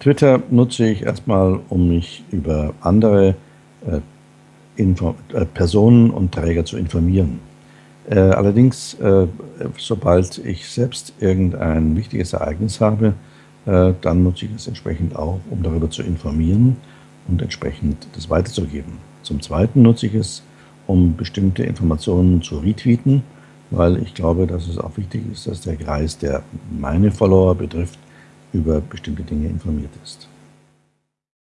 Twitter nutze ich erstmal, um mich über andere äh, äh, Personen und Träger zu informieren. Äh, allerdings, äh, sobald ich selbst irgendein wichtiges Ereignis habe, äh, dann nutze ich es entsprechend auch, um darüber zu informieren und entsprechend das weiterzugeben. Zum Zweiten nutze ich es, um bestimmte Informationen zu retweeten, weil ich glaube, dass es auch wichtig ist, dass der Kreis, der meine Follower betrifft, über bestimmte Dinge informiert ist.